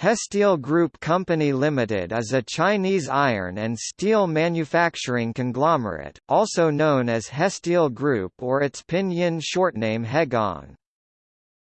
Hesteel Group Company Limited is a Chinese iron and steel manufacturing conglomerate, also known as Hesteel Group or its pinyin shortname Hegang.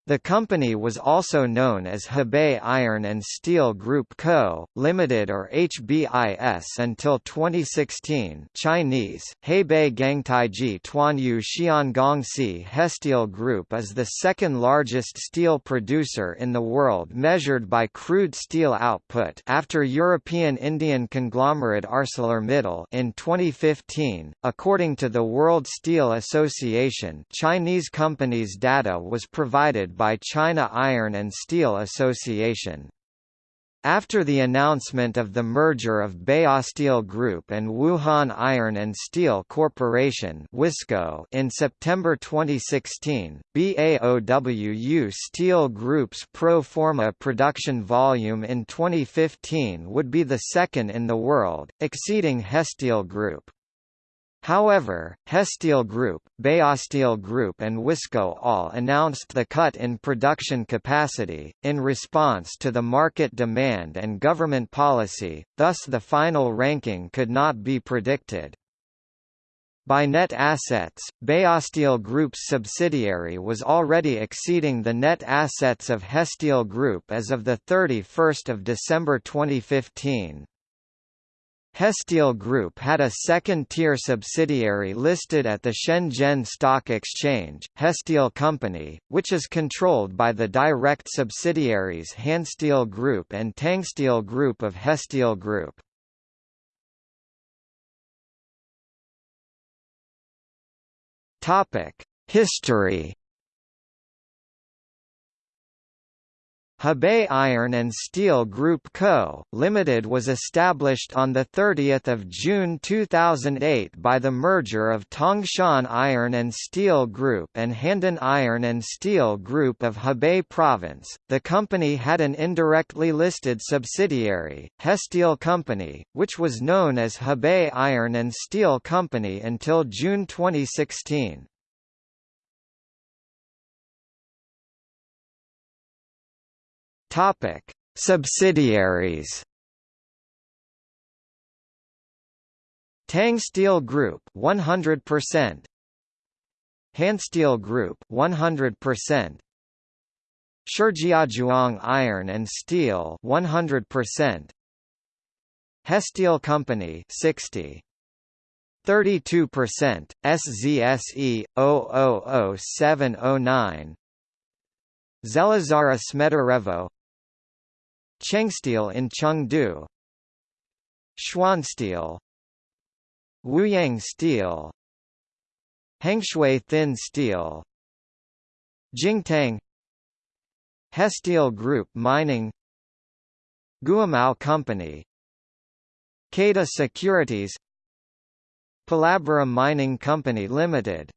The company was also known as Hebei Iron and Steel Group Co., Limited or HBIS until 2016 Chinese, Hebei Gangtaiji Tuanyu Xiangongxi Hesteel Group is the second largest steel producer in the world measured by crude steel output after European Indian conglomerate ArcelorMittal in 2015. According to the World Steel Association Chinese companies' data was provided by China Iron and Steel Association. After the announcement of the merger of Baosteel Group and Wuhan Iron and Steel Corporation in September 2016, BAOWU Steel Group's pro forma production volume in 2015 would be the second in the world, exceeding Hesteel Group. However, Hesteel Group, Baosteel Group and Wisco all announced the cut in production capacity, in response to the market demand and government policy, thus the final ranking could not be predicted. By net assets, Baosteel Group's subsidiary was already exceeding the net assets of Hesteel Group as of 31 December 2015. Hesteel Group had a second-tier subsidiary listed at the Shenzhen Stock Exchange, Hesteel Company, which is controlled by the direct subsidiaries Hansteel Group and Tangsteel Group of Hesteel Group. History Hebei Iron and Steel Group Co., Limited was established on 30 June 2008 by the merger of Tangshan Iron and Steel Group and Handan Iron and Steel Group of Hebei Province. The company had an indirectly listed subsidiary, Hesteel Company, which was known as Hebei Iron and Steel Company until June 2016. Topic: Subsidiaries. Tang Steel Group 100%. Hansteel Group 100%. Shijiazhuang Iron and Steel 100%. Hesteel Company 60 32% SZSE 000709 Železara Smederevo Chengsteel in Chengde. Xuansteel Wuyang Steel. Hengshui Thin Steel. Jingtang. Hesteel Group Mining. Guomao Company. Caida Securities. Palabora Mining Company Limited